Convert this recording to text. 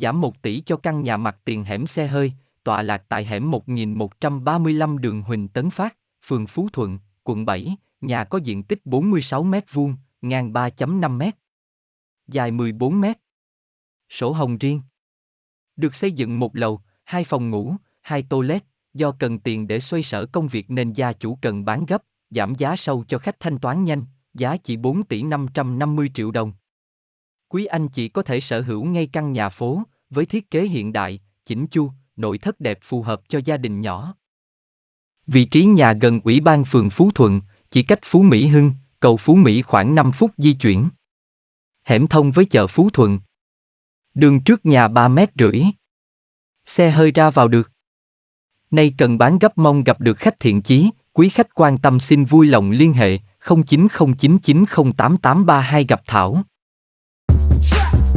giảm 1 tỷ cho căn nhà mặt tiền hẻm xe hơi, tọa lạc tại hẻm 1135 đường Huỳnh Tấn Phát, phường Phú Thuận, quận 7, nhà có diện tích 46 m2, ngang 3.5m, dài 14m, Sổ hồng riêng. Được xây dựng một lầu, hai phòng ngủ, hai toilet, do cần tiền để xoay sở công việc nên gia chủ cần bán gấp, giảm giá sâu cho khách thanh toán nhanh, giá chỉ 4 tỷ 550 triệu đồng. Quý anh chỉ có thể sở hữu ngay căn nhà phố, với thiết kế hiện đại, chỉnh chu, nội thất đẹp phù hợp cho gia đình nhỏ. Vị trí nhà gần Ủy ban phường Phú Thuận, chỉ cách Phú Mỹ Hưng, cầu Phú Mỹ khoảng 5 phút di chuyển. Hẻm thông với chợ Phú Thuận. Đường trước nhà 3 mét rưỡi. Xe hơi ra vào được. Nay cần bán gấp mong gặp được khách thiện chí, quý khách quan tâm xin vui lòng liên hệ 0909908832 gặp Thảo. trap.